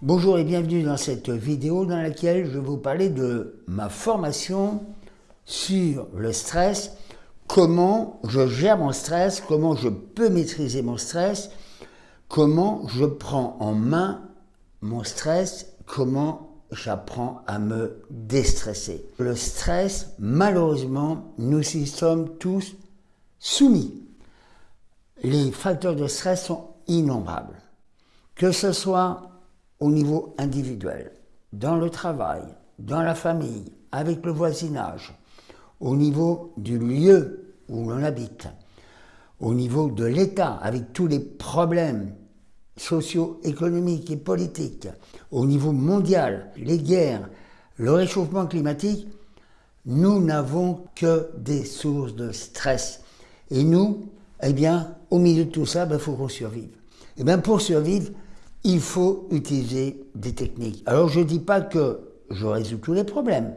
Bonjour et bienvenue dans cette vidéo dans laquelle je vais vous parler de ma formation sur le stress, comment je gère mon stress, comment je peux maîtriser mon stress, comment je prends en main mon stress, comment j'apprends à me déstresser. Le stress, malheureusement, nous y sommes tous soumis. Les facteurs de stress sont innombrables. Que ce soit au niveau individuel, dans le travail, dans la famille, avec le voisinage, au niveau du lieu où l'on habite, au niveau de l'État, avec tous les problèmes socio-économiques et politiques, au niveau mondial, les guerres, le réchauffement climatique, nous n'avons que des sources de stress. Et nous, eh bien, au milieu de tout ça, il ben, faut qu'on survive. Et bien, pour survivre, il faut utiliser des techniques. Alors je ne dis pas que je résous tous les problèmes,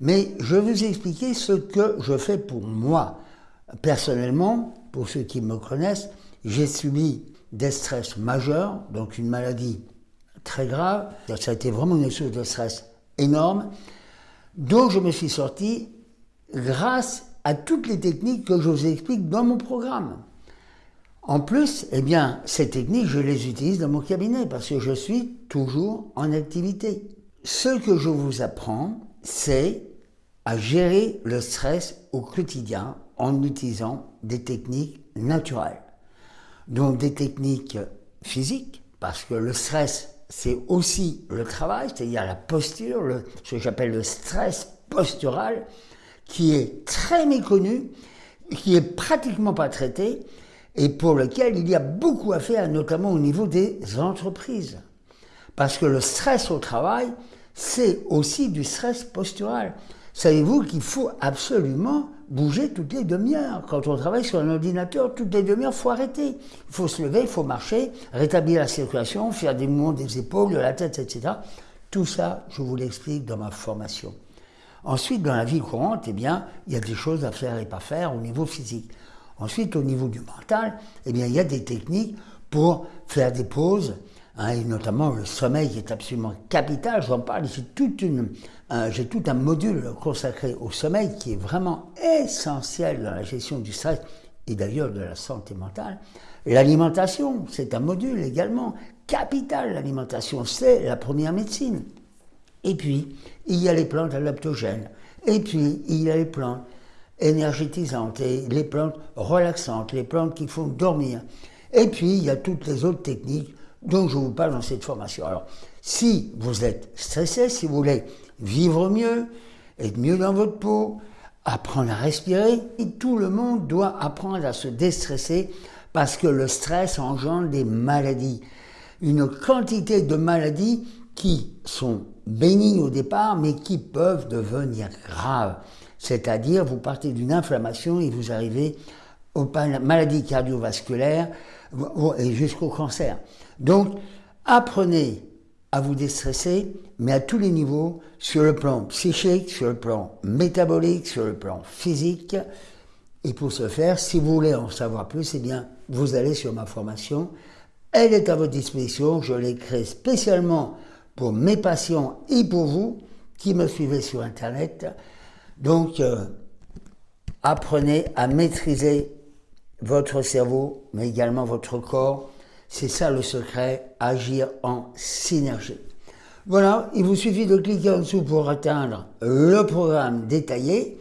mais je vais vous expliquer ce que je fais pour moi. Personnellement, pour ceux qui me connaissent, j'ai subi des stress majeurs, donc une maladie très grave. Ça a été vraiment une source de stress énorme, dont je me suis sorti grâce à toutes les techniques que je vous explique dans mon programme. En plus, eh ces techniques, je les utilise dans mon cabinet parce que je suis toujours en activité. Ce que je vous apprends, c'est à gérer le stress au quotidien en utilisant des techniques naturelles. Donc des techniques physiques, parce que le stress, c'est aussi le travail, c'est-à-dire la posture, ce que j'appelle le stress postural, qui est très méconnu, qui est pratiquement pas traité, et pour lequel il y a beaucoup à faire, notamment au niveau des entreprises. Parce que le stress au travail, c'est aussi du stress postural. Savez-vous qu'il faut absolument bouger toutes les demi-heures? Quand on travaille sur un ordinateur, toutes les demi-heures, il faut arrêter. Il faut se lever, il faut marcher, rétablir la circulation, faire des mouvements des épaules, de la tête, etc. Tout ça, je vous l'explique dans ma formation. Ensuite, dans la vie courante, eh bien, il y a des choses à faire et pas faire au niveau physique. Ensuite, au niveau du mental, eh bien, il y a des techniques pour faire des pauses, hein, et notamment le sommeil qui est absolument capital. J'en parle, j'ai tout un module consacré au sommeil qui est vraiment essentiel dans la gestion du stress et d'ailleurs de la santé mentale. L'alimentation, c'est un module également capital. L'alimentation, c'est la première médecine. Et puis, il y a les plantes adaptogènes. Et puis, il y a les plantes énergétisantes et les plantes relaxantes, les plantes qui font dormir. Et puis, il y a toutes les autres techniques dont je vous parle dans cette formation. Alors, si vous êtes stressé, si vous voulez vivre mieux, être mieux dans votre peau, apprendre à respirer, tout le monde doit apprendre à se déstresser parce que le stress engendre des maladies. Une quantité de maladies qui sont bénignes au départ, mais qui peuvent devenir graves. C'est-à-dire, vous partez d'une inflammation et vous arrivez aux maladies cardiovasculaires et jusqu'au cancer. Donc, apprenez à vous déstresser, mais à tous les niveaux, sur le plan psychique, sur le plan métabolique, sur le plan physique. Et pour ce faire, si vous voulez en savoir plus, eh bien, vous allez sur ma formation. Elle est à votre disposition. Je l'ai créée spécialement pour mes patients et pour vous qui me suivez sur Internet. Donc, euh, apprenez à maîtriser votre cerveau, mais également votre corps. C'est ça le secret, agir en synergie. Voilà, il vous suffit de cliquer en dessous pour atteindre le programme détaillé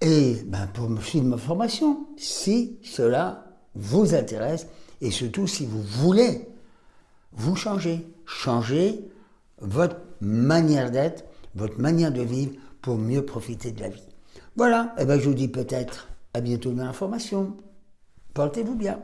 et ben, pour me suivre ma formation, si cela vous intéresse et surtout si vous voulez vous changer, changer votre manière d'être, votre manière de vivre pour mieux profiter de la vie. Voilà, et eh ben je vous dis peut-être à bientôt dans l'information. Portez-vous bien.